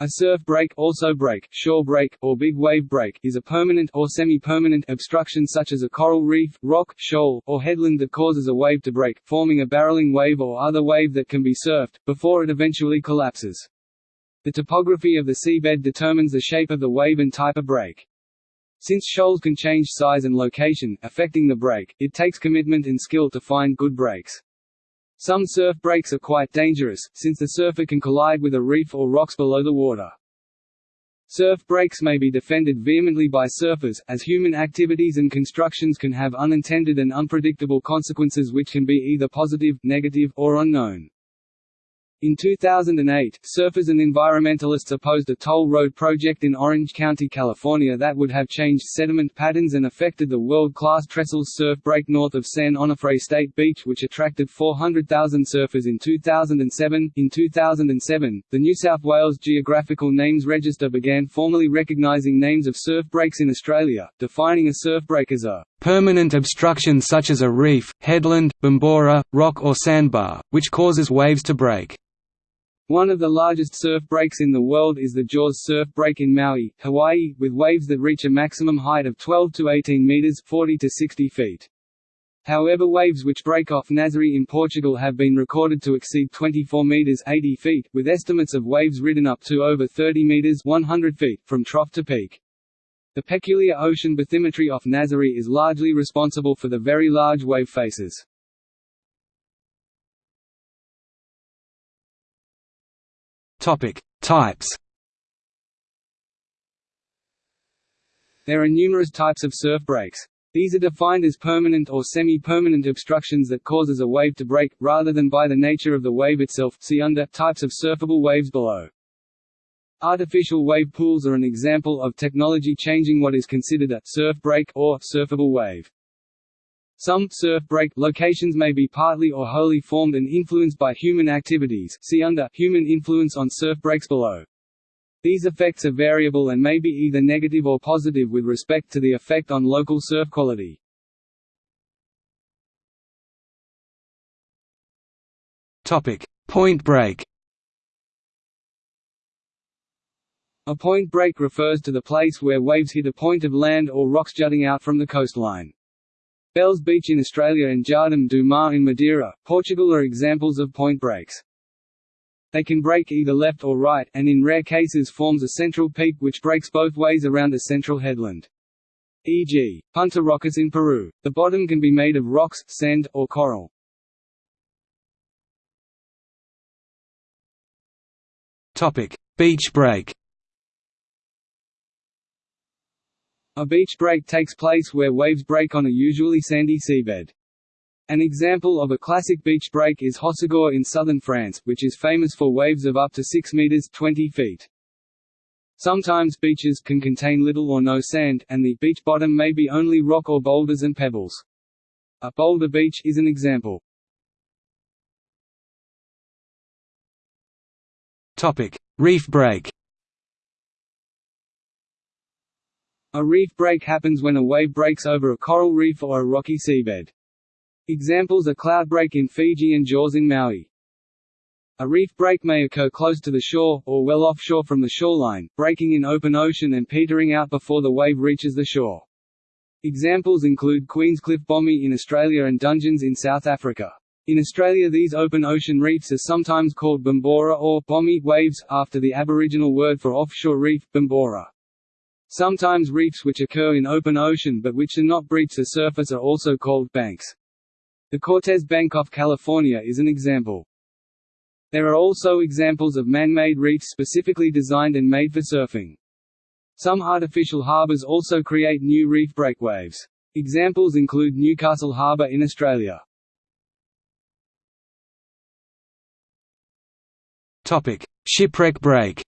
A surf break, also break, shore break, or big wave break, is a permanent or semi-permanent obstruction such as a coral reef, rock, shoal, or headland that causes a wave to break, forming a barreling wave or other wave that can be surfed, before it eventually collapses. The topography of the seabed determines the shape of the wave and type of break. Since shoals can change size and location, affecting the break, it takes commitment and skill to find good breaks. Some surf breaks are quite dangerous, since the surfer can collide with a reef or rocks below the water. Surf breaks may be defended vehemently by surfers, as human activities and constructions can have unintended and unpredictable consequences which can be either positive, negative, or unknown. In 2008, surfers and environmentalists opposed a toll road project in Orange County, California that would have changed sediment patterns and affected the world-class Trestles surf break north of San Onofre State Beach which attracted 400,000 surfers in 2007. In 2007, the New South Wales Geographical Names Register began formally recognising names of surf breaks in Australia, defining a surf break as a permanent obstruction such as a reef, headland, bombora, rock or sandbar, which causes waves to break. One of the largest surf breaks in the world is the Jaws surf break in Maui, Hawaii, with waves that reach a maximum height of 12 to 18 meters 40 to 60 feet. However waves which break off Nazaré in Portugal have been recorded to exceed 24 meters 80 feet, with estimates of waves ridden up to over 30 meters 100 feet, from trough to peak. The peculiar ocean bathymetry off Nazaré is largely responsible for the very large wave faces. Topic: Types. There are numerous types of surf breaks. These are defined as permanent or semi-permanent obstructions that causes a wave to break, rather than by the nature of the wave itself see under, types of surfable waves below. Artificial wave pools are an example of technology changing what is considered a surf break or surfable wave. Some surf break locations may be partly or wholly formed and influenced by human activities see under human influence on surf breaks below. These effects are variable and may be either negative or positive with respect to the effect on local surf quality. Topic: Point break. A point break refers to the place where waves hit a point of land or rocks jutting out from the coastline. Bells Beach in Australia and Jardim do Mar in Madeira, Portugal are examples of point breaks. They can break either left or right, and in rare cases forms a central peak which breaks both ways around a central headland. E.g., Punta Rocas in Peru. The bottom can be made of rocks, sand, or coral. Topic: Beach break A beach break takes place where waves break on a usually sandy seabed. An example of a classic beach break is Hossegor in southern France, which is famous for waves of up to 6 meters 20 feet. Sometimes beaches can contain little or no sand, and the beach bottom may be only rock or boulders and pebbles. A boulder beach is an example. Topic: Reef break. A reef break happens when a wave breaks over a coral reef or a rocky seabed. Examples are Cloudbreak in Fiji and Jaws in Maui. A reef break may occur close to the shore, or well offshore from the shoreline, breaking in open ocean and petering out before the wave reaches the shore. Examples include Queenscliff Bommie in Australia and Dungeons in South Africa. In Australia these open ocean reefs are sometimes called bombora or bommie waves, after the Aboriginal word for offshore reef, bombora. Sometimes reefs which occur in open ocean but which do not breach the surface are also called banks. The Cortez Bank off California is an example. There are also examples of man-made reefs specifically designed and made for surfing. Some artificial harbors also create new reef breakwaves. Examples include Newcastle Harbour in Australia. Topic: Shipwreck break.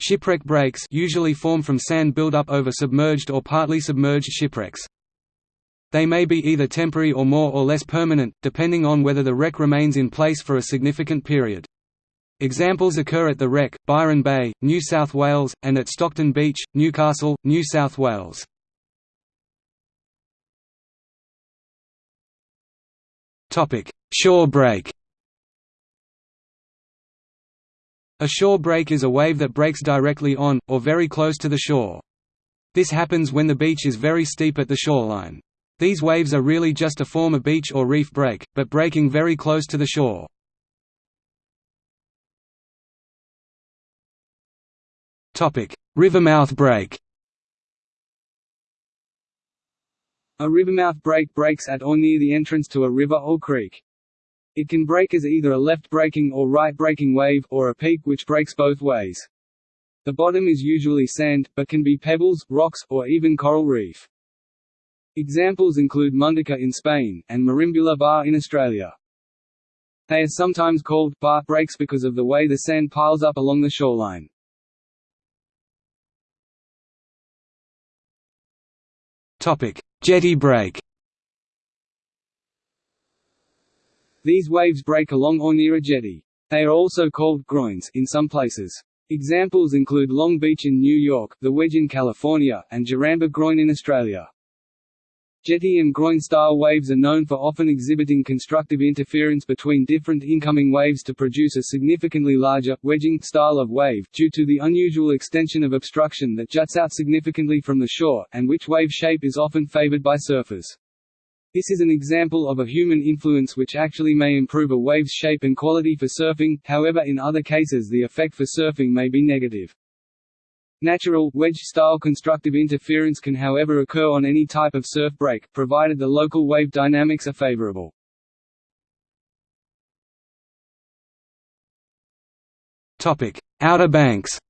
Shipwreck breaks usually form from sand buildup over submerged or partly submerged shipwrecks. They may be either temporary or more or less permanent, depending on whether the wreck remains in place for a significant period. Examples occur at the wreck, Byron Bay, New South Wales, and at Stockton Beach, Newcastle, New South Wales. Shore break A shore break is a wave that breaks directly on, or very close to the shore. This happens when the beach is very steep at the shoreline. These waves are really just a form of beach or reef break, but breaking very close to the shore. Rivermouth break A rivermouth break breaks at or near the entrance to a river or creek. It can break as either a left-breaking or right-breaking wave, or a peak which breaks both ways. The bottom is usually sand, but can be pebbles, rocks, or even coral reef. Examples include Mundaka in Spain, and Merimbula Bar in Australia. They are sometimes called bar breaks because of the way the sand piles up along the shoreline. Topic: Jetty break. These waves break along or near a jetty. They are also called groins in some places. Examples include Long Beach in New York, the Wedge in California, and Jaramba Groin in Australia. Jetty and groin-style waves are known for often exhibiting constructive interference between different incoming waves to produce a significantly larger, wedging style of wave, due to the unusual extension of obstruction that juts out significantly from the shore, and which wave shape is often favored by surfers. This is an example of a human influence which actually may improve a wave's shape and quality for surfing, however in other cases the effect for surfing may be negative. Natural, wedge-style constructive interference can however occur on any type of surf break, provided the local wave dynamics are favorable. Outer banks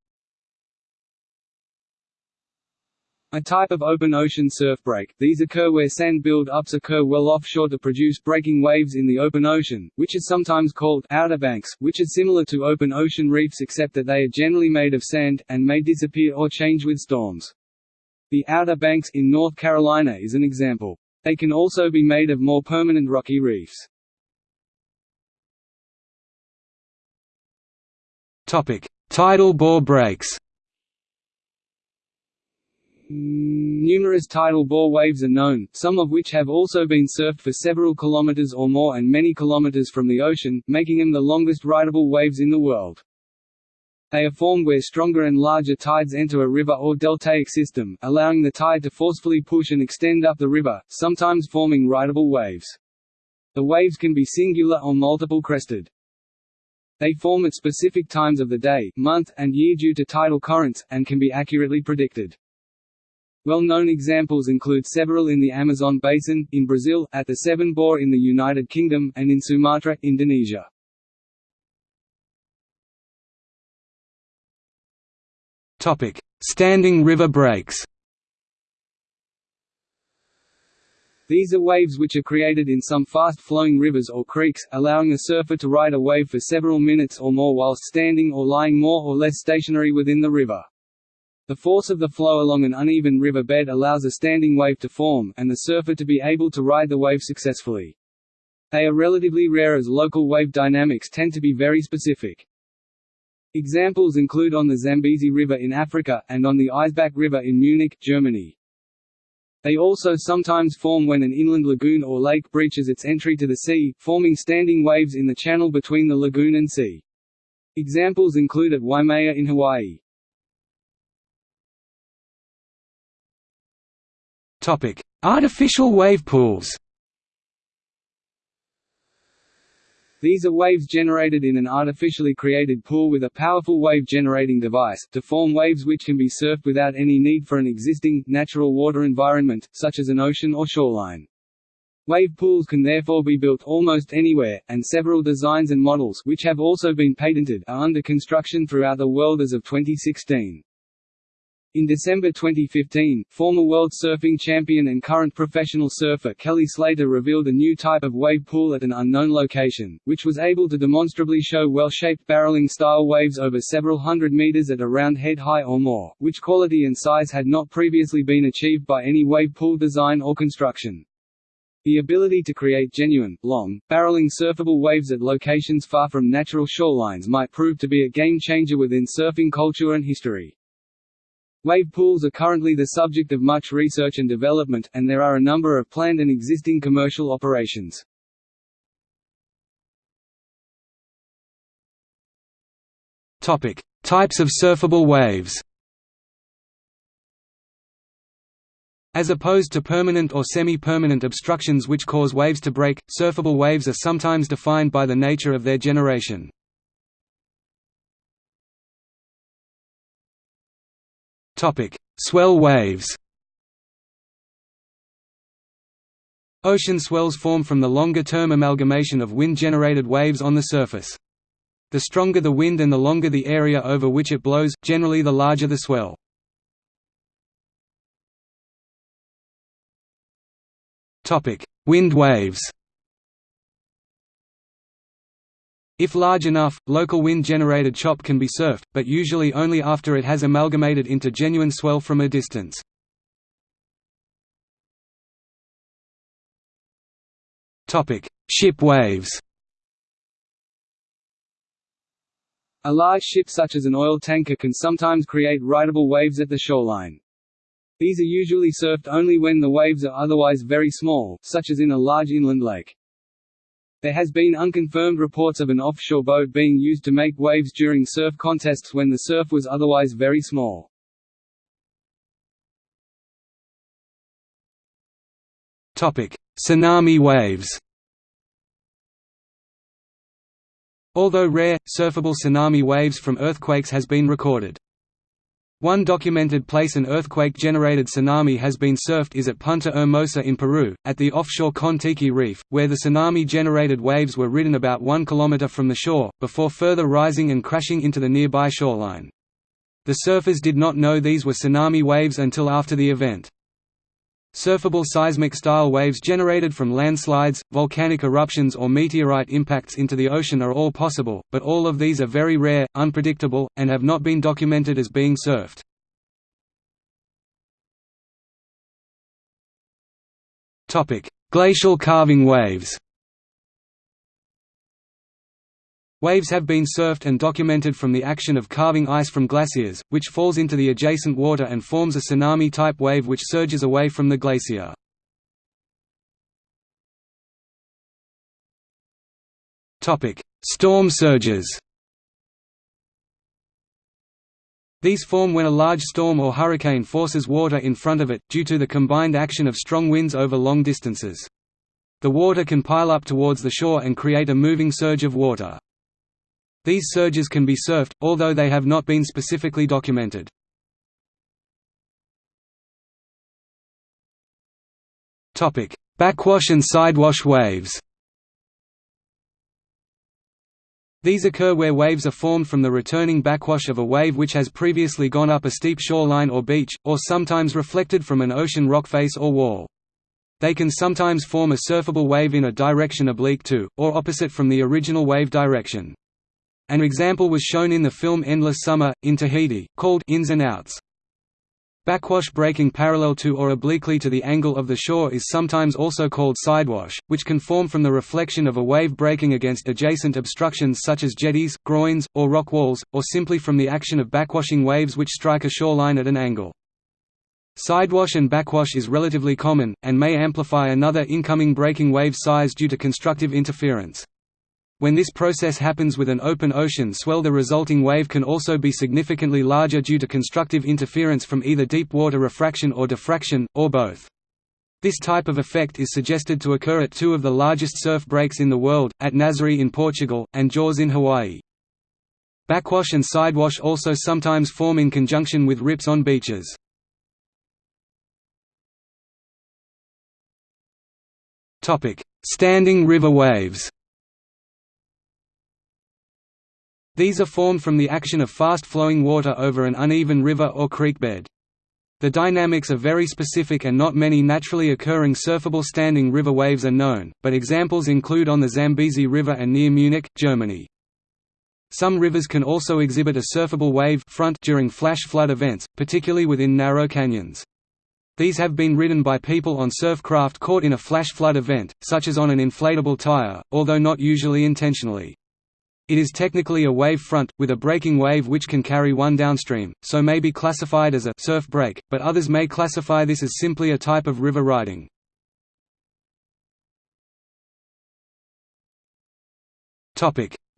A type of open ocean surf break, these occur where sand build-ups occur well offshore to produce breaking waves in the open ocean, which is sometimes called outer banks, which are similar to open ocean reefs except that they are generally made of sand, and may disappear or change with storms. The Outer Banks in North Carolina is an example. They can also be made of more permanent rocky reefs. Tidal bore breaks Numerous tidal bore waves are known, some of which have also been surfed for several kilometers or more and many kilometers from the ocean, making them the longest rideable waves in the world. They are formed where stronger and larger tides enter a river or deltaic system, allowing the tide to forcefully push and extend up the river, sometimes forming rideable waves. The waves can be singular or multiple crested. They form at specific times of the day, month, and year due to tidal currents, and can be accurately predicted. Well-known examples include several in the Amazon basin, in Brazil, at the Severn Bore in the United Kingdom, and in Sumatra, Indonesia. Topic: Standing river breaks. These are waves which are created in some fast-flowing rivers or creeks, allowing a surfer to ride a wave for several minutes or more whilst standing or lying more or less stationary within the river. The force of the flow along an uneven river bed allows a standing wave to form, and the surfer to be able to ride the wave successfully. They are relatively rare as local wave dynamics tend to be very specific. Examples include on the Zambezi River in Africa, and on the Eisbach River in Munich, Germany. They also sometimes form when an inland lagoon or lake breaches its entry to the sea, forming standing waves in the channel between the lagoon and sea. Examples include at Waimea in Hawaii. Topic: Artificial wave pools. These are waves generated in an artificially created pool with a powerful wave-generating device, to form waves which can be surfed without any need for an existing, natural water environment, such as an ocean or shoreline. Wave pools can therefore be built almost anywhere, and several designs and models which have also been patented are under construction throughout the world as of 2016. In December 2015, former World Surfing Champion and current professional surfer Kelly Slater revealed a new type of wave pool at an unknown location, which was able to demonstrably show well-shaped barreling-style waves over several hundred meters at around head high or more, which quality and size had not previously been achieved by any wave pool design or construction. The ability to create genuine, long, barreling surfable waves at locations far from natural shorelines might prove to be a game-changer within surfing culture and history. Wave pools are currently the subject of much research and development, and there are a number of planned and existing commercial operations. Topic: Types of surfable waves. As opposed to permanent or semi-permanent obstructions which cause waves to break, surfable waves are sometimes defined by the nature of their generation. Swell waves Ocean swells form from the longer-term amalgamation of wind-generated waves on the surface. The stronger the wind and the longer the area over which it blows, generally the larger the swell. Wind waves If large enough, local wind-generated chop can be surfed, but usually only after it has amalgamated into genuine swell from a distance. Ship waves A large ship such as an oil tanker can sometimes create rideable waves at the shoreline. These are usually surfed only when the waves are otherwise very small, such as in a large inland lake. There has been unconfirmed reports of an offshore boat being used to make waves during surf contests when the surf was otherwise very small. Topic: Tsunami waves. Although rare, surfable tsunami waves from earthquakes has been recorded. One documented place an earthquake-generated tsunami has been surfed is at Punta Hermosa in Peru, at the offshore Kon-Tiki Reef, where the tsunami-generated waves were ridden about one kilometer from the shore, before further rising and crashing into the nearby shoreline. The surfers did not know these were tsunami waves until after the event. Surfable seismic-style waves generated from landslides, volcanic eruptions or meteorite impacts into the ocean are all possible, but all of these are very rare, unpredictable, and have not been documented as being surfed. Glacial calving waves Waves have been surfed and documented from the action of calving ice from glaciers, which falls into the adjacent water and forms a tsunami-type wave which surges away from the glacier. Storm surges These form when a large storm or hurricane forces water in front of it, due to the combined action of strong winds over long distances. The water can pile up towards the shore and create a moving surge of water. These surges can be surfed, although they have not been specifically documented. Backwash and sidewash waves These occur where waves are formed from the returning backwash of a wave which has previously gone up a steep shoreline or beach, or sometimes reflected from an ocean rock face or wall. They can sometimes form a surfable wave in a direction oblique to, or opposite from the original wave direction. An example was shown in the film Endless Summer, in Tahiti, called Ins and Outs. Backwash breaking parallel to or obliquely to the angle of the shore is sometimes also called sidewash, which can form from the reflection of a wave breaking against adjacent obstructions such as jetties, groins, or rock walls, or simply from the action of backwashing waves which strike a shoreline at an angle. Sidewash and backwash is relatively common, and may amplify another incoming breaking wave size due to constructive interference. When this process happens with an open ocean swell the resulting wave can also be significantly larger due to constructive interference from either deep water refraction or diffraction, or both. This type of effect is suggested to occur at two of the largest surf breaks in the world, at Nazaré in Portugal, and Jaws in Hawaii. Backwash and sidewash also sometimes form in conjunction with rips on beaches. Standing river waves These are formed from the action of fast-flowing water over an uneven river or creek bed. The dynamics are very specific and not many naturally occurring surfable standing river waves are known, but examples include on the Zambezi River and near Munich, Germany. Some rivers can also exhibit a surfable wave front during flash flood events, particularly within narrow canyons. These have been ridden by people on surf craft caught in a flash flood event, such as on an inflatable tire, although not usually intentionally. It is technically a wave front, with a breaking wave which can carry one downstream, so may be classified as a surf break, but others may classify this as simply a type of river riding.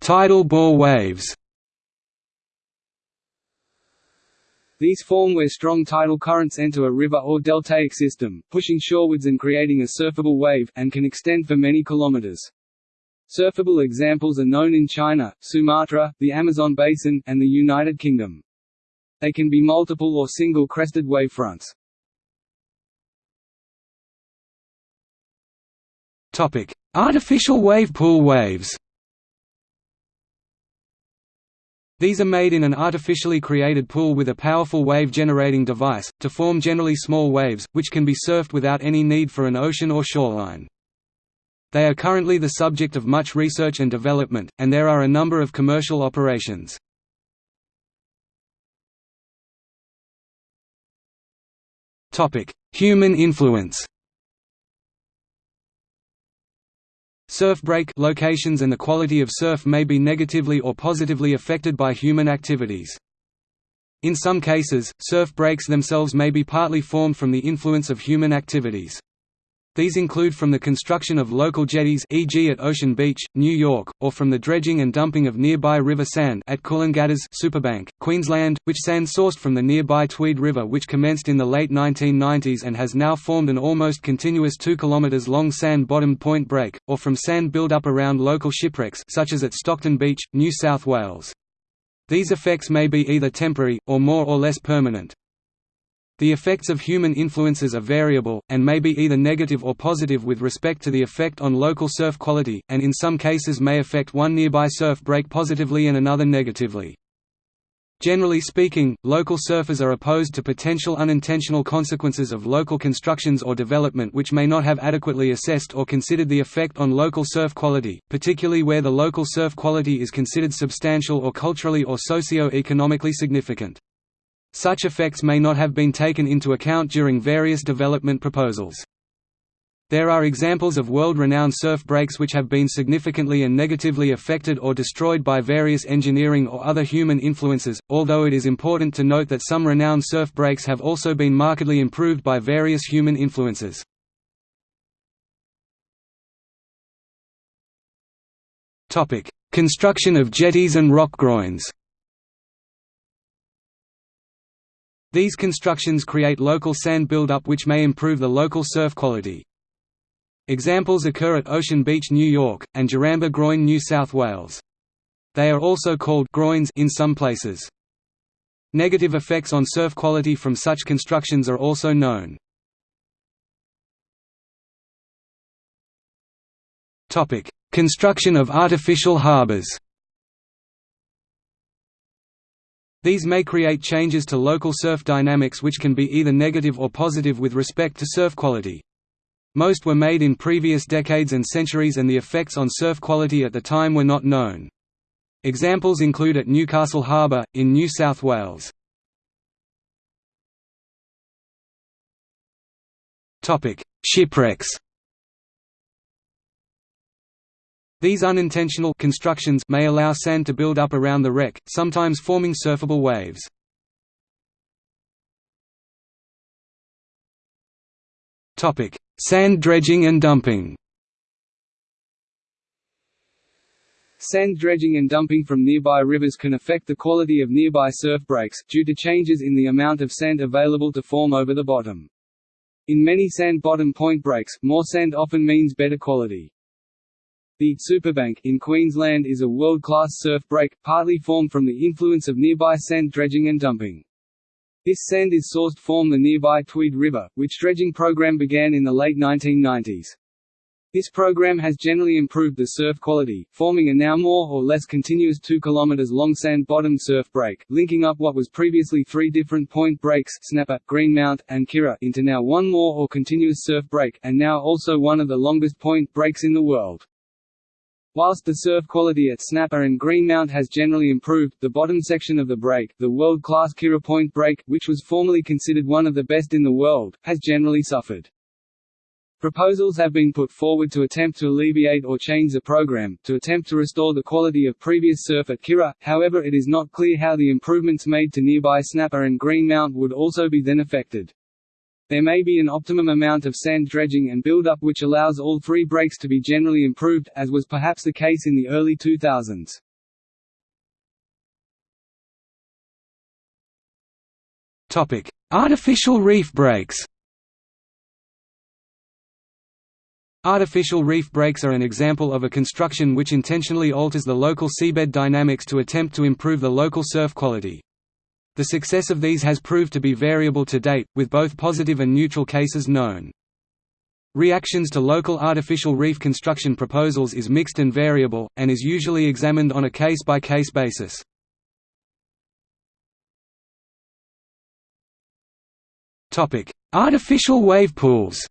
Tidal bore waves These form where strong tidal currents enter a river or deltaic system, pushing shorewards and creating a surfable wave, and can extend for many kilometers. Surfable examples are known in China, Sumatra, the Amazon basin, and the United Kingdom. They can be multiple or single crested wavefronts. Topic: Artificial wave pool waves. These are made in an artificially created pool with a powerful wave-generating device, to form generally small waves, which can be surfed without any need for an ocean or shoreline. They are currently the subject of much research and development, and there are a number of commercial operations. Human influence Surf break locations and the quality of surf may be negatively or positively affected by human activities. In some cases, surf breaks themselves may be partly formed from the influence of human activities. These include from the construction of local jetties e.g. at Ocean Beach, New York, or from the dredging and dumping of nearby river sand at Coolangatta's Superbank, Queensland, which sand sourced from the nearby Tweed River which commenced in the late 1990s and has now formed an almost continuous 2 km long sand-bottomed point break, or from sand build-up around local shipwrecks such as at Stockton Beach, New South Wales. These effects may be either temporary, or more or less permanent. The effects of human influences are variable, and may be either negative or positive with respect to the effect on local surf quality, and in some cases may affect one nearby surf break positively and another negatively. Generally speaking, local surfers are opposed to potential unintentional consequences of local constructions or development which may not have adequately assessed or considered the effect on local surf quality, particularly where the local surf quality is considered substantial or culturally or socio-economically significant. Such effects may not have been taken into account during various development proposals. There are examples of world-renowned surf breaks which have been significantly and negatively affected or destroyed by various engineering or other human influences, although it is important to note that some renowned surf breaks have also been markedly improved by various human influences. Construction of jetties and rock groins These constructions create local sand buildup which may improve the local surf quality. Examples occur at Ocean Beach, New York, and Jaramba Groin, New South Wales. They are also called groins in some places. Negative effects on surf quality from such constructions are also known. Construction of artificial harbors These may create changes to local surf dynamics which can be either negative or positive with respect to surf quality. Most were made in previous decades and centuries and the effects on surf quality at the time were not known. Examples include at Newcastle Harbour, in New South Wales. Shipwrecks These unintentional constructions may allow sand to build up around the wreck, sometimes forming surfable waves. Topic: Sand dredging and dumping. Sand dredging and dumping from nearby rivers can affect the quality of nearby surf breaks, due to changes in the amount of sand available to form over the bottom. In many sand bottom point breaks, more sand often means better quality. The Superbank in Queensland is a world-class surf break, partly formed from the influence of nearby sand dredging and dumping. This sand is sourced from the nearby Tweed River, which dredging program began in the late 1990s. This program has generally improved the surf quality, forming a now more or less continuous 2 km long sand-bottomed surf break, linking up what was previously three different point breaks Snapper, Greenmount, and Kirra into now one more or continuous surf break, and now also one of the longest point breaks in the world. Whilst the surf quality at Snapper and Greenmount has generally improved, the bottom section of the break, the world-class Kirra Point break, which was formerly considered one of the best in the world, has generally suffered. Proposals have been put forward to attempt to alleviate or change the program, to attempt to restore the quality of previous surf at Kirra, however it is not clear how the improvements made to nearby Snapper and Greenmount would also be then affected. There may be an optimum amount of sand dredging and build-up which allows all three breaks to be generally improved, as was perhaps the case in the early 2000s. Artificial reef breaks Artificial reef breaks are an example of a construction which intentionally alters the local seabed dynamics to attempt to improve the local surf quality. The success of these has proved to be variable to date, with both positive and neutral cases known. Reactions to local artificial reef construction proposals is mixed and variable, and is usually examined on a case-by-case -case basis. Artificial wave pools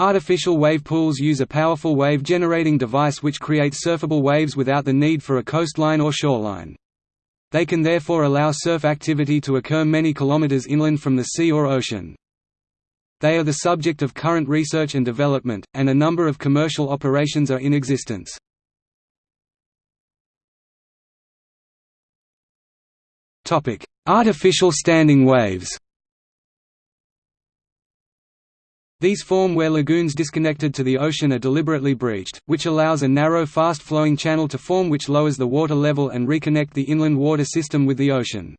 Artificial wave pools use a powerful wave-generating device which creates surfable waves without the need for a coastline or shoreline. They can therefore allow surf activity to occur many kilometers inland from the sea or ocean. They are the subject of current research and development, and a number of commercial operations are in existence. Artificial standing waves These form where lagoons disconnected to the ocean are deliberately breached, which allows a narrow fast-flowing channel to form which lowers the water level and reconnect the inland water system with the ocean.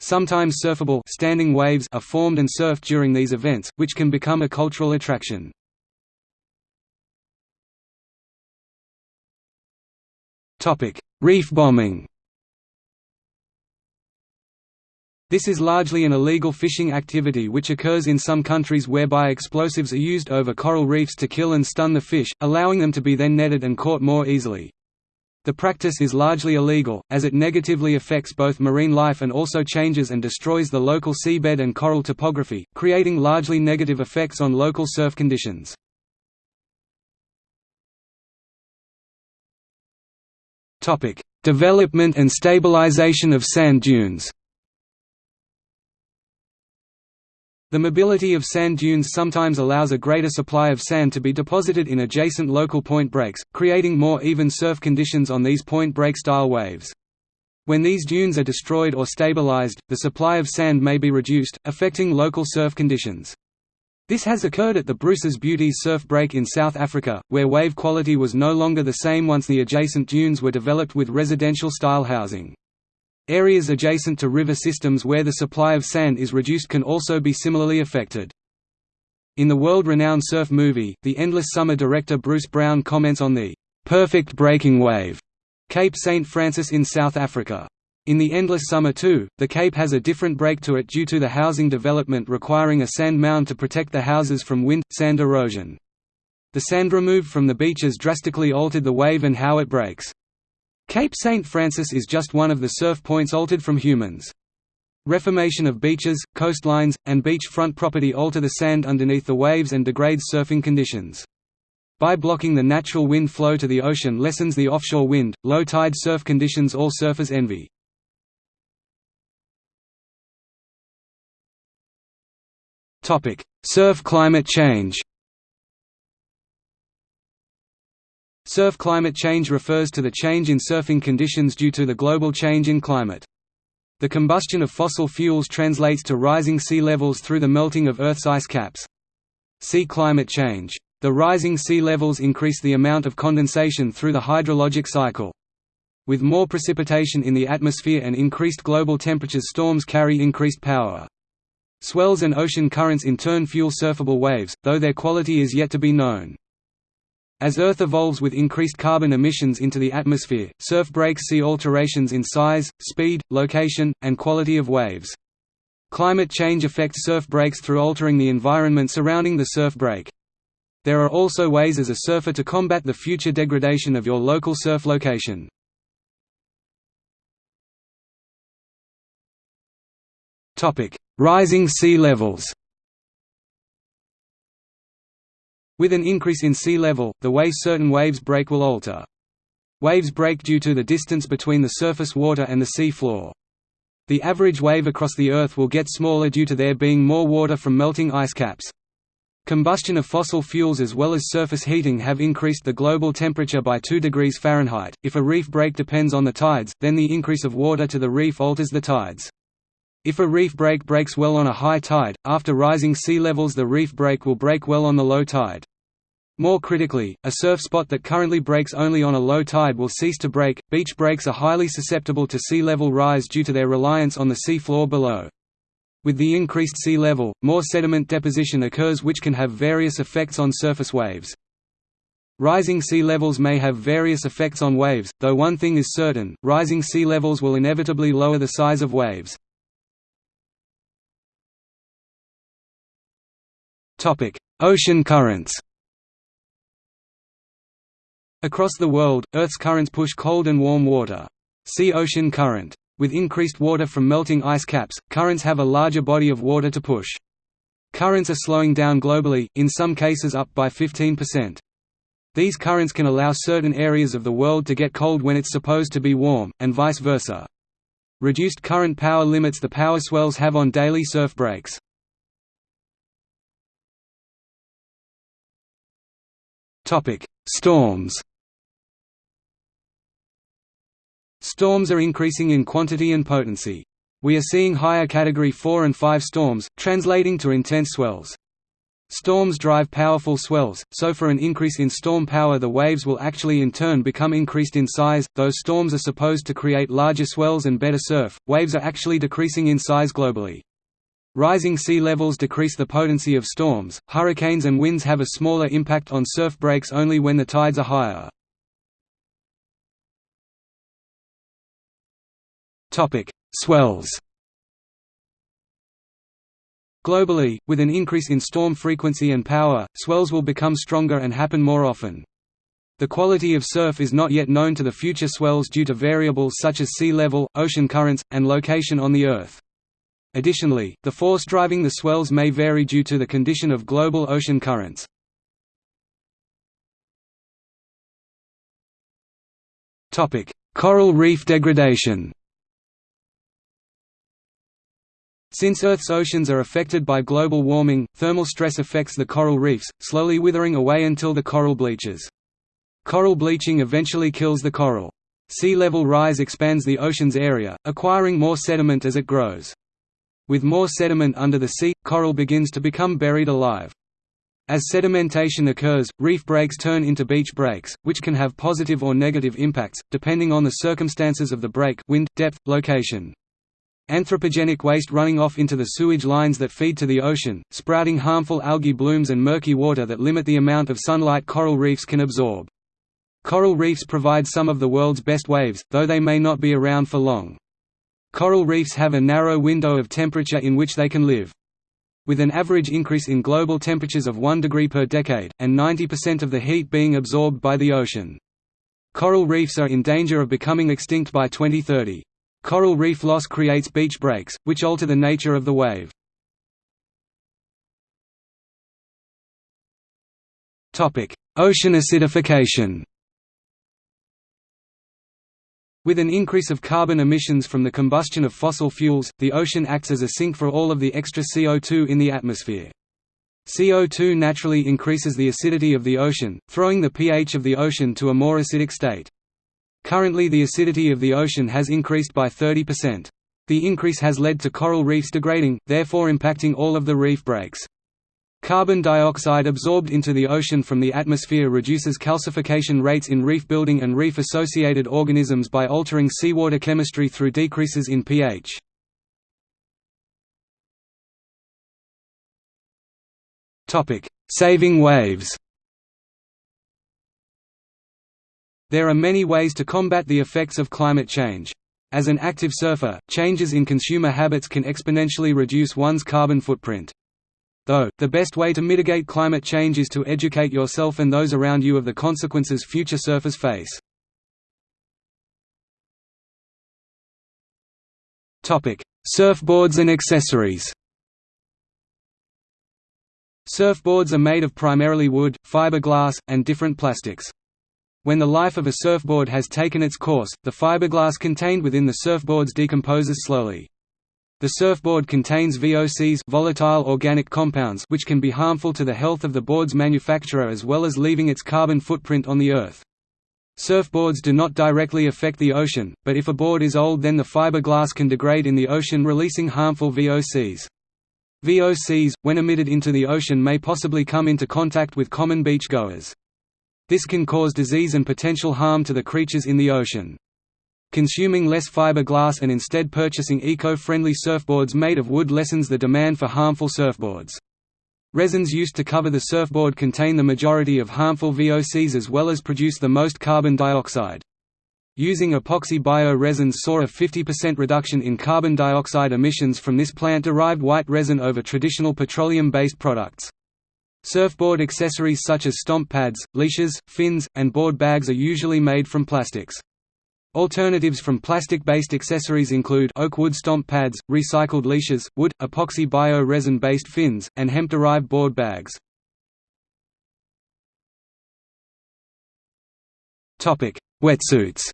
Sometimes surfable standing waves are formed and surfed during these events, which can become a cultural attraction. Reef bombing This is largely an illegal fishing activity which occurs in some countries whereby explosives are used over coral reefs to kill and stun the fish, allowing them to be then netted and caught more easily. The practice is largely illegal, as it negatively affects both marine life and also changes and destroys the local seabed and coral topography, creating largely negative effects on local surf conditions. Development and stabilization of sand dunes The mobility of sand dunes sometimes allows a greater supply of sand to be deposited in adjacent local point breaks, creating more even surf conditions on these point break style waves. When these dunes are destroyed or stabilized, the supply of sand may be reduced, affecting local surf conditions. This has occurred at the Bruce's Beauties surf break in South Africa, where wave quality was no longer the same once the adjacent dunes were developed with residential-style housing. Areas adjacent to river systems where the supply of sand is reduced can also be similarly affected. In the world-renowned surf movie, The Endless Summer director Bruce Brown comments on the "...perfect breaking wave", Cape St. Francis in South Africa. In The Endless Summer too, the Cape has a different break to it due to the housing development requiring a sand mound to protect the houses from wind, sand erosion. The sand removed from the beaches drastically altered the wave and how it breaks. Cape St. Francis is just one of the surf points altered from humans. Reformation of beaches, coastlines, and beachfront property alter the sand underneath the waves and degrades surfing conditions. By blocking the natural wind flow to the ocean lessens the offshore wind, low tide surf conditions all surfers envy. Surf climate change Surf climate change refers to the change in surfing conditions due to the global change in climate. The combustion of fossil fuels translates to rising sea levels through the melting of Earth's ice caps. Sea climate change. The rising sea levels increase the amount of condensation through the hydrologic cycle. With more precipitation in the atmosphere and increased global temperatures storms carry increased power. Swells and ocean currents in turn fuel surfable waves, though their quality is yet to be known. As Earth evolves with increased carbon emissions into the atmosphere, surf breaks see alterations in size, speed, location, and quality of waves. Climate change affects surf breaks through altering the environment surrounding the surf break. There are also ways as a surfer to combat the future degradation of your local surf location. Rising sea levels With an increase in sea level, the way certain waves break will alter. Waves break due to the distance between the surface water and the sea floor. The average wave across the Earth will get smaller due to there being more water from melting ice caps. Combustion of fossil fuels as well as surface heating have increased the global temperature by 2 degrees Fahrenheit. If a reef break depends on the tides, then the increase of water to the reef alters the tides. If a reef break breaks well on a high tide, after rising sea levels the reef break will break well on the low tide. More critically, a surf spot that currently breaks only on a low tide will cease to break. Beach breaks are highly susceptible to sea level rise due to their reliance on the sea floor below. With the increased sea level, more sediment deposition occurs which can have various effects on surface waves. Rising sea levels may have various effects on waves, though one thing is certain, rising sea levels will inevitably lower the size of waves. Ocean currents Across the world, Earth's currents push cold and warm water. See ocean current. With increased water from melting ice caps, currents have a larger body of water to push. Currents are slowing down globally, in some cases up by 15%. These currents can allow certain areas of the world to get cold when it's supposed to be warm, and vice versa. Reduced current power limits the power swells have on daily surf breaks. Storms Storms are increasing in quantity and potency. We are seeing higher Category 4 and 5 storms, translating to intense swells. Storms drive powerful swells, so for an increase in storm power the waves will actually in turn become increased in size. Though storms are supposed to create larger swells and better surf, waves are actually decreasing in size globally. Rising sea levels decrease the potency of storms. Hurricanes and winds have a smaller impact on surf breaks only when the tides are higher. Topic: Swells. Globally, with an increase in storm frequency and power, swells will become stronger and happen more often. The quality of surf is not yet known to the future swells due to variables such as sea level, ocean currents, and location on the Earth. Additionally, the force driving the swells may vary due to the condition of global ocean currents. Coral reef degradation Since Earth's oceans are affected by global warming, thermal stress affects the coral reefs, slowly withering away until the coral bleaches. Coral bleaching eventually kills the coral. Sea level rise expands the ocean's area, acquiring more sediment as it grows. With more sediment under the sea, coral begins to become buried alive. As sedimentation occurs, reef breaks turn into beach breaks, which can have positive or negative impacts, depending on the circumstances of the break wind, depth, location. Anthropogenic waste running off into the sewage lines that feed to the ocean, sprouting harmful algae blooms and murky water that limit the amount of sunlight coral reefs can absorb. Coral reefs provide some of the world's best waves, though they may not be around for long. Coral reefs have a narrow window of temperature in which they can live. With an average increase in global temperatures of 1 degree per decade, and 90% of the heat being absorbed by the ocean. Coral reefs are in danger of becoming extinct by 2030. Coral reef loss creates beach breaks, which alter the nature of the wave. Ocean acidification With an increase of carbon emissions from the combustion of fossil fuels, the ocean acts as a sink for all of the extra CO2 in the atmosphere. CO2 naturally increases the acidity of the ocean, throwing the pH of the ocean to a more acidic state. Currently the acidity of the ocean has increased by 30%. The increase has led to coral reefs degrading, therefore impacting all of the reef breaks. Carbon dioxide absorbed into the ocean from the atmosphere reduces calcification rates in reef building and reef-associated organisms by altering seawater chemistry through decreases in pH. Saving waves There are many ways to combat the effects of climate change. As an active surfer, changes in consumer habits can exponentially reduce one's carbon footprint. Though, the best way to mitigate climate change is to educate yourself and those around you of the consequences future surfers face. Surfboards and accessories Surfboards are made of primarily wood, fiberglass, and different plastics. When the life of a surfboard has taken its course, the fiberglass contained within the surfboards decomposes slowly. The surfboard contains VOCs volatile organic compounds which can be harmful to the health of the board's manufacturer as well as leaving its carbon footprint on the earth. Surfboards do not directly affect the ocean, but if a board is old then the fiberglass can degrade in the ocean releasing harmful VOCs. VOCs, when emitted into the ocean may possibly come into contact with common beach goers. This can cause disease and potential harm to the creatures in the ocean. Consuming less fiberglass and instead purchasing eco-friendly surfboards made of wood lessens the demand for harmful surfboards. Resins used to cover the surfboard contain the majority of harmful VOCs as well as produce the most carbon dioxide. Using epoxy bio-resins saw a 50% reduction in carbon dioxide emissions from this plant-derived white resin over traditional petroleum-based products. Surfboard accessories such as stomp pads, leashes, fins, and board bags are usually made from plastics. Alternatives from plastic-based accessories include oak wood stomp pads, recycled leashes, wood, epoxy bio-resin-based fins, and hemp-derived board bags. Wetsuits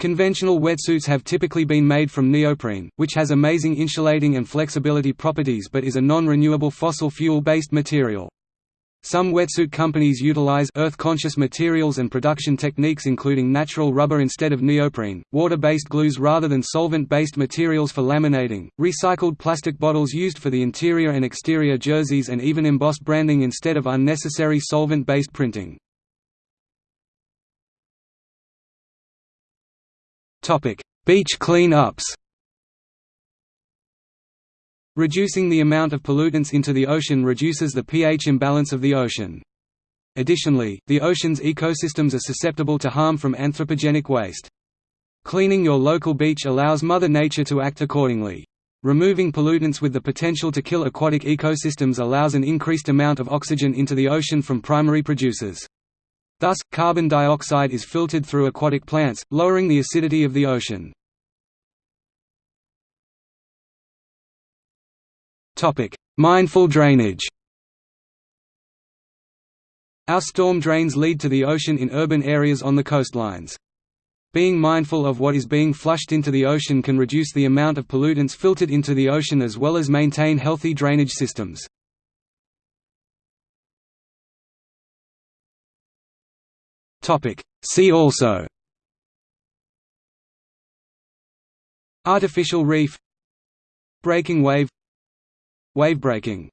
Conventional wetsuits have typically been made from neoprene, which has amazing insulating and flexibility properties but is a non-renewable fossil fuel-based material. Some wetsuit companies utilize earth-conscious materials and production techniques including natural rubber instead of neoprene, water-based glues rather than solvent-based materials for laminating, recycled plastic bottles used for the interior and exterior jerseys and even embossed branding instead of unnecessary solvent-based printing. Beach clean-ups Reducing the amount of pollutants into the ocean reduces the pH imbalance of the ocean. Additionally, the ocean's ecosystems are susceptible to harm from anthropogenic waste. Cleaning your local beach allows Mother Nature to act accordingly. Removing pollutants with the potential to kill aquatic ecosystems allows an increased amount of oxygen into the ocean from primary producers. Thus, carbon dioxide is filtered through aquatic plants, lowering the acidity of the ocean. Mindful drainage Our storm drains lead to the ocean in urban areas on the coastlines. Being mindful of what is being flushed into the ocean can reduce the amount of pollutants filtered into the ocean as well as maintain healthy drainage systems. See also Artificial reef Breaking wave Wave breaking